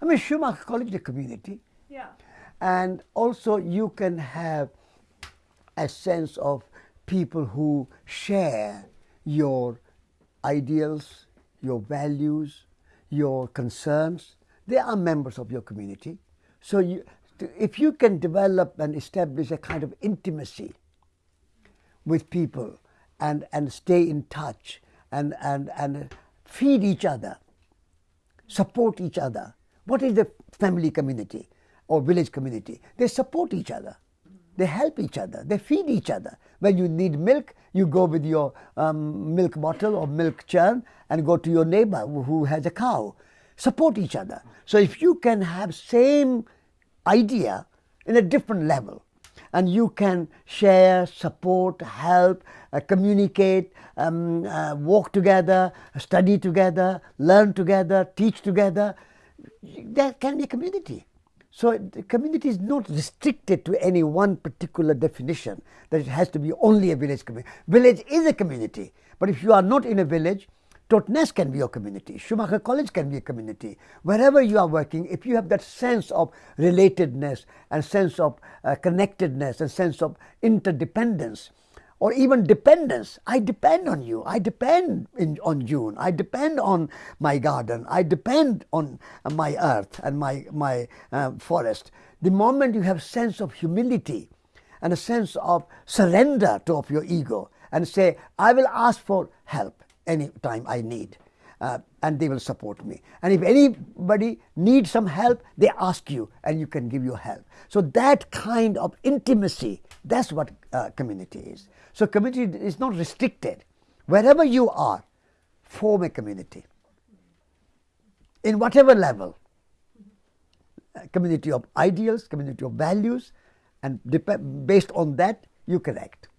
I mean, Schumacher College is a community. Yeah. And also, you can have a sense of people who share your ideals, your values, your concerns. They are members of your community. So, you, if you can develop and establish a kind of intimacy with people and, and stay in touch and, and, and feed each other, support each other. What is the family community or village community? They support each other. They help each other. They feed each other. When you need milk, you go with your um, milk bottle or milk churn and go to your neighbor who has a cow. Support each other. So if you can have same idea in a different level, and you can share, support, help, uh, communicate, um, uh, walk together, study together, learn together, teach together. That can be a community. So the community is not restricted to any one particular definition that it has to be only a village community. Village is a community, but if you are not in a village, Totnes can be your community. Schumacher College can be a community. Wherever you are working, if you have that sense of relatedness and sense of uh, connectedness and sense of interdependence, or even dependence. I depend on you. I depend in, on June. I depend on my garden. I depend on my earth and my, my uh, forest. The moment you have sense of humility and a sense of surrender to of your ego and say, I will ask for help any time I need. Uh, and they will support me. And if anybody needs some help, they ask you and you can give your help. So that kind of intimacy, that's what uh, community is. So community is not restricted. Wherever you are, form a community. In whatever level. A community of ideals, community of values, and based on that, you can act.